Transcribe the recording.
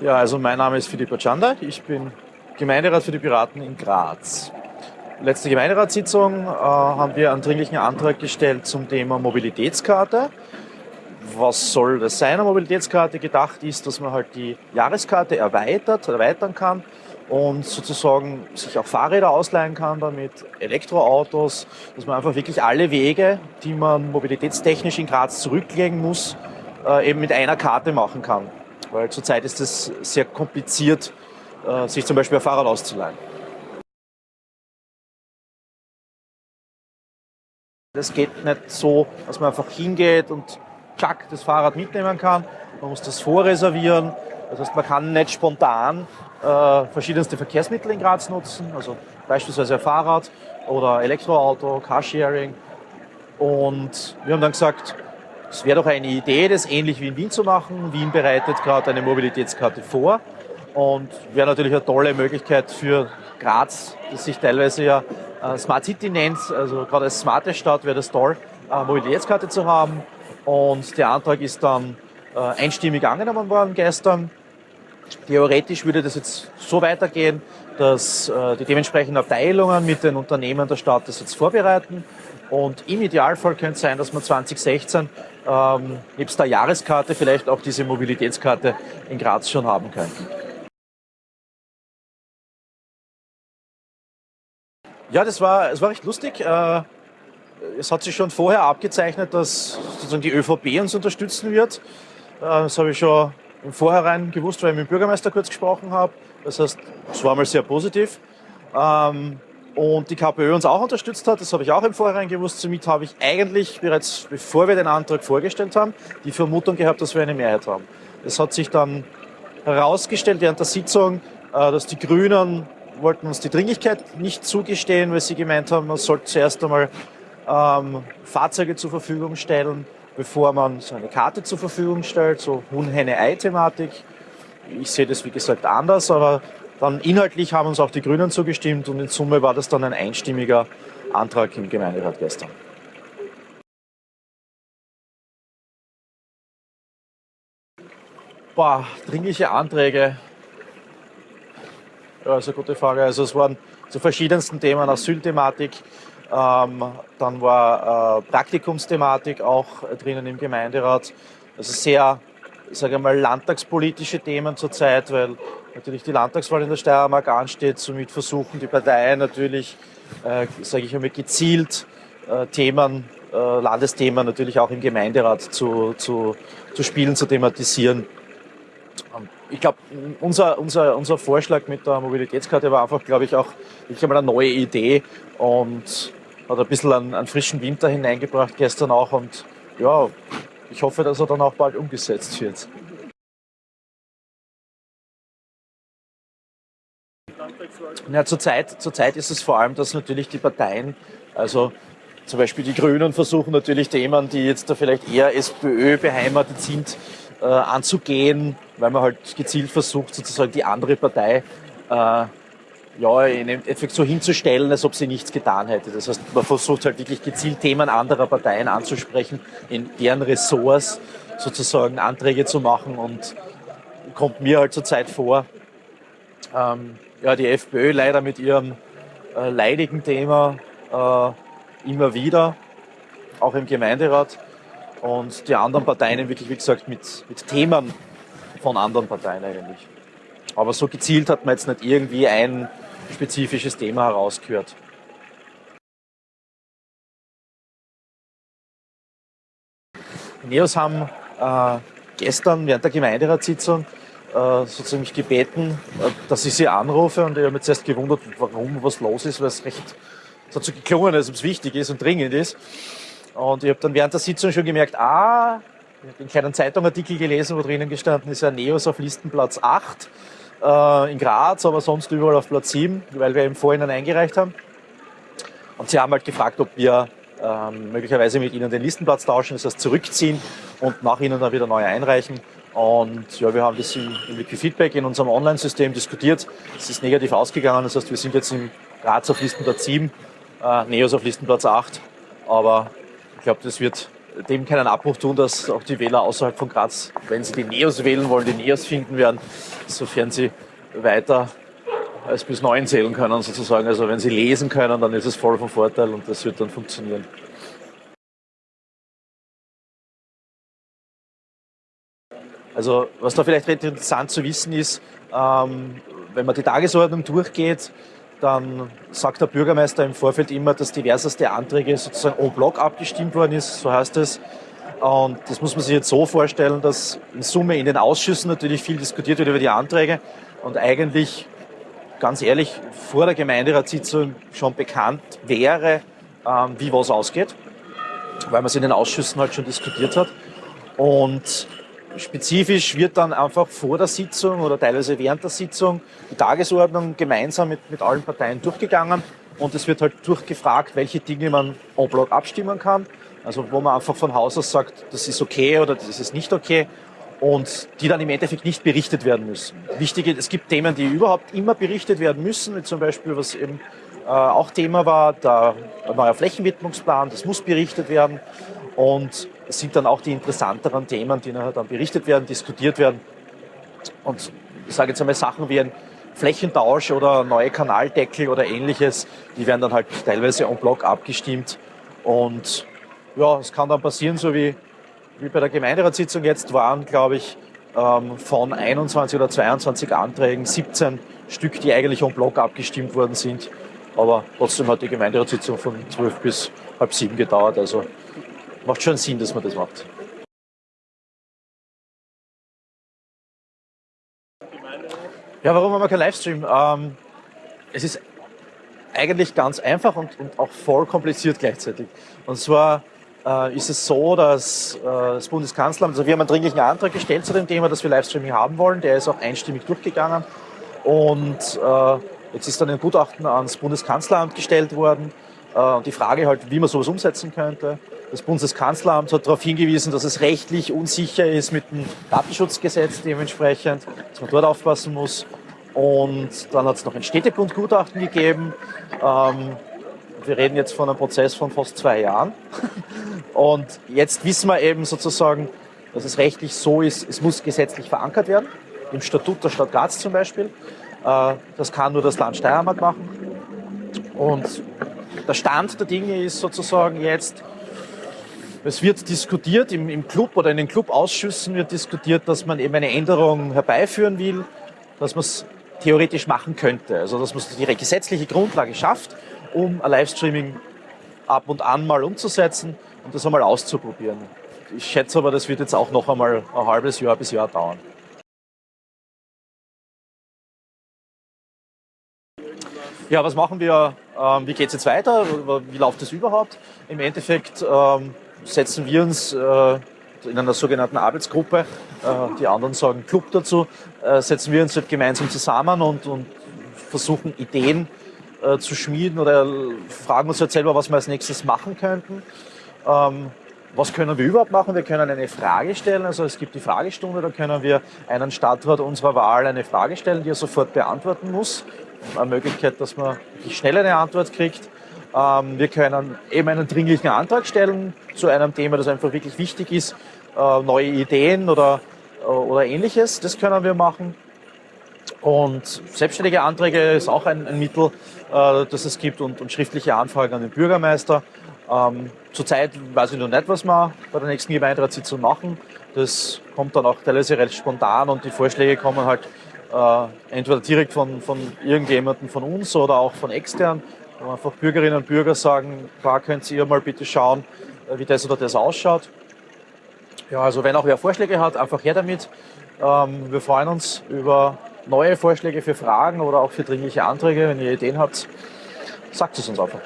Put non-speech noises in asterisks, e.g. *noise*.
Ja, also mein Name ist Philipp Acanda. Ich bin Gemeinderat für die Piraten in Graz. Letzte Gemeinderatssitzung äh, haben wir einen dringlichen Antrag gestellt zum Thema Mobilitätskarte. Was soll das sein, eine Mobilitätskarte? Gedacht ist, dass man halt die Jahreskarte erweitert, erweitern kann und sozusagen sich auch Fahrräder ausleihen kann damit, Elektroautos, dass man einfach wirklich alle Wege, die man mobilitätstechnisch in Graz zurücklegen muss, äh, eben mit einer Karte machen kann. Weil zurzeit ist es sehr kompliziert, äh, sich zum Beispiel ein Fahrrad auszuleihen. Das geht nicht so, dass man einfach hingeht und tschack, das Fahrrad mitnehmen kann. Man muss das vorreservieren. Das heißt, man kann nicht spontan äh, verschiedenste Verkehrsmittel in Graz nutzen, also beispielsweise ein Fahrrad oder Elektroauto, Carsharing. Und wir haben dann gesagt, es wäre doch eine Idee, das ähnlich wie in Wien zu machen. Wien bereitet gerade eine Mobilitätskarte vor und wäre natürlich eine tolle Möglichkeit für Graz, das sich teilweise ja äh, Smart City nennt, also gerade als smarte Stadt wäre das toll, eine Mobilitätskarte zu haben. Und der Antrag ist dann äh, einstimmig angenommen worden gestern. Theoretisch würde das jetzt so weitergehen, dass äh, die dementsprechenden Abteilungen mit den Unternehmen der Stadt das jetzt vorbereiten. Und im Idealfall könnte es sein, dass man 2016 ähm, nebst der Jahreskarte vielleicht auch diese Mobilitätskarte in Graz schon haben könnten. Ja, das war, das war recht lustig. Äh, es hat sich schon vorher abgezeichnet, dass sozusagen die ÖVP uns unterstützen wird. Äh, das habe ich schon im Vorhinein gewusst, weil ich mit dem Bürgermeister kurz gesprochen habe. Das heißt, es war mal sehr positiv. Ähm, und die KPÖ uns auch unterstützt hat, das habe ich auch im Vorhinein gewusst. Somit habe ich eigentlich bereits, bevor wir den Antrag vorgestellt haben, die Vermutung gehabt, dass wir eine Mehrheit haben. Es hat sich dann herausgestellt während der Sitzung, äh, dass die Grünen wollten uns die Dringlichkeit nicht zugestehen, weil sie gemeint haben, man sollte zuerst einmal ähm, Fahrzeuge zur Verfügung stellen, bevor man so eine Karte zur Verfügung stellt, so Huhn-Henne-Ei-Thematik. Ich sehe das wie gesagt anders, aber dann inhaltlich haben uns auch die Grünen zugestimmt und in Summe war das dann ein einstimmiger Antrag im Gemeinderat gestern. Boah, dringliche Anträge. Ja, eine gute Frage. Also es waren zu verschiedensten Themen Asylthematik, ähm, dann war äh, Praktikumsthematik auch drinnen im Gemeinderat. Also sehr, sage ich mal, landtagspolitische Themen zurzeit, weil natürlich die Landtagswahl in der Steiermark ansteht. Somit versuchen die Parteien natürlich, äh, sage ich einmal, gezielt äh, Themen, äh, Landesthemen natürlich auch im Gemeinderat zu, zu, zu spielen, zu thematisieren. Ähm, ich glaube, unser, unser, unser Vorschlag mit der Mobilitätskarte war einfach, glaube ich, auch ich einmal eine neue Idee und hat ein bisschen einen, einen frischen Winter hineingebracht gestern auch und ja, ich hoffe, dass er dann auch bald umgesetzt wird. Ja, zurzeit, zurzeit ist es vor allem, dass natürlich die Parteien, also zum Beispiel die Grünen versuchen natürlich Themen, die jetzt da vielleicht eher SPÖ beheimatet sind, äh, anzugehen, weil man halt gezielt versucht, sozusagen die andere Partei äh, ja, in Endeffekt so hinzustellen, als ob sie nichts getan hätte. Das heißt, man versucht halt wirklich gezielt Themen anderer Parteien anzusprechen, in deren Ressorts sozusagen Anträge zu machen und kommt mir halt zurzeit vor, ähm, ja, die FPÖ leider mit ihrem äh, leidigen Thema äh, immer wieder, auch im Gemeinderat. Und die anderen Parteien wirklich, wie gesagt, mit, mit Themen von anderen Parteien eigentlich. Aber so gezielt hat man jetzt nicht irgendwie ein spezifisches Thema herausgehört. Die Neos haben äh, gestern während der Gemeinderatssitzung äh, sozusagen mich gebeten, äh, dass ich sie anrufe und ich habe mich zuerst gewundert, warum was los ist, weil es recht, hat so geklungen, als ob es wichtig ist und dringend ist. Und ich habe dann während der Sitzung schon gemerkt, ah, ich habe einen kleinen Zeitungartikel gelesen, wo drinnen gestanden ist, ja Neos auf Listenplatz 8 äh, in Graz, aber sonst überall auf Platz 7, weil wir im Vorhinein eingereicht haben. Und sie haben halt gefragt, ob wir ähm, möglicherweise mit ihnen den Listenplatz tauschen, das heißt zurückziehen und nach ihnen dann wieder neu einreichen. Und ja, wir haben das im, im Feedback in unserem Online-System diskutiert. Es ist negativ ausgegangen, das heißt, wir sind jetzt im Graz auf Listenplatz 7, äh, Neos auf Listenplatz 8. Aber ich glaube, das wird dem keinen Abbruch tun, dass auch die Wähler außerhalb von Graz, wenn sie die Neos wählen wollen, die Neos finden werden, sofern sie weiter als bis neun zählen können sozusagen. Also wenn sie lesen können, dann ist es voll von Vorteil und das wird dann funktionieren. Also was da vielleicht interessant zu wissen ist, ähm, wenn man die Tagesordnung durchgeht, dann sagt der Bürgermeister im Vorfeld immer, dass diverseste Anträge sozusagen en bloc abgestimmt worden ist, so heißt es. Und das muss man sich jetzt so vorstellen, dass in Summe in den Ausschüssen natürlich viel diskutiert wird über die Anträge und eigentlich, ganz ehrlich, vor der Gemeinderatssitzung schon bekannt wäre, ähm, wie was ausgeht, weil man es in den Ausschüssen halt schon diskutiert hat. Und Spezifisch wird dann einfach vor der Sitzung oder teilweise während der Sitzung die Tagesordnung gemeinsam mit, mit allen Parteien durchgegangen und es wird halt durchgefragt, welche Dinge man en bloc abstimmen kann. Also wo man einfach von Haus aus sagt, das ist okay oder das ist nicht okay und die dann im Endeffekt nicht berichtet werden müssen. Wichtig, es gibt Themen, die überhaupt immer berichtet werden müssen, wie zum Beispiel, was eben äh, auch Thema war, der neue Flächenwidmungsplan, das muss berichtet werden. Und es sind dann auch die interessanteren Themen, die nachher dann berichtet werden, diskutiert werden. Und ich sage jetzt einmal Sachen wie ein Flächentausch oder neue Kanaldeckel oder ähnliches, die werden dann halt teilweise en bloc abgestimmt. Und ja, es kann dann passieren, so wie, wie bei der Gemeinderatssitzung jetzt waren, glaube ich, ähm, von 21 oder 22 Anträgen 17 Stück, die eigentlich en bloc abgestimmt worden sind. Aber trotzdem hat die Gemeinderatssitzung von 12 bis halb sieben gedauert. Also macht schon Sinn, dass man das macht. Ja, warum haben wir keinen Livestream? Ähm, es ist eigentlich ganz einfach und, und, auch voll kompliziert gleichzeitig. Und zwar äh, ist es so, dass äh, das Bundeskanzleramt, also wir haben einen dringlichen Antrag gestellt zu dem Thema, dass wir Livestreaming haben wollen. Der ist auch einstimmig durchgegangen. Und äh, jetzt ist dann ein Gutachten ans Bundeskanzleramt gestellt worden. Äh, und die Frage halt, wie man sowas umsetzen könnte. Das Bundeskanzleramt hat darauf hingewiesen, dass es rechtlich unsicher ist mit dem Datenschutzgesetz dementsprechend, dass man dort aufpassen muss. Und dann hat es noch ein Städtebundgutachten gegeben. Ähm, wir reden jetzt von einem Prozess von fast zwei Jahren. *laughs* Und jetzt wissen wir eben sozusagen, dass es rechtlich so ist, es muss gesetzlich verankert werden, im Statut der Stadt Graz zum Beispiel. Äh, das kann nur das Land Steiermark machen. Und der Stand der Dinge ist sozusagen jetzt, es wird diskutiert im, im Club oder in den Clubausschüssen wird diskutiert, dass man eben eine Änderung herbeiführen will, dass man es theoretisch machen könnte. Also dass man die gesetzliche Grundlage schafft, um ein Livestreaming ab und an mal umzusetzen und das einmal auszuprobieren. Ich schätze aber, das wird jetzt auch noch einmal ein halbes Jahr bis Jahr dauern. Ja, was machen wir? Ähm, wie geht es jetzt weiter? Wie läuft es überhaupt? Im Endeffekt ähm, setzen wir uns äh, in einer sogenannten Arbeitsgruppe, äh, die anderen sagen Club dazu, äh, setzen wir uns halt gemeinsam zusammen und, und versuchen Ideen äh, zu schmieden oder fragen uns halt selber, was wir als nächstes machen könnten. Ähm, was können wir überhaupt machen? Wir können eine Frage stellen, also es gibt die Fragestunde, da können wir einen Stadtrat unserer Wahl eine Frage stellen, die er sofort beantworten muss. Eine Möglichkeit, dass man schnell eine Antwort kriegt. Ähm, wir können eben einen dringlichen Antrag stellen zu einem Thema, das einfach wirklich wichtig ist, äh, neue Ideen oder, äh, oder ähnliches. Das können wir machen. Und selbstständige Anträge ist auch ein, ein Mittel, äh, das es gibt und, und, schriftliche Anfragen an den Bürgermeister. Ähm, zurzeit weiß ich noch nicht, was wir bei der nächsten Gemeinderatssitzung machen. Das kommt dann auch teilweise recht spontan und die Vorschläge kommen halt äh, entweder direkt von, von irgendjemandem von uns oder auch von extern wo einfach Bürgerinnen und Bürger sagen, da könnt ihr mal bitte schauen, äh, wie das oder das ausschaut. Ja, also wenn auch wer Vorschläge hat, einfach her damit. Ähm, wir freuen uns über neue Vorschläge für Fragen oder auch für dringliche Anträge. Wenn ihr Ideen habt, sagt es uns einfach.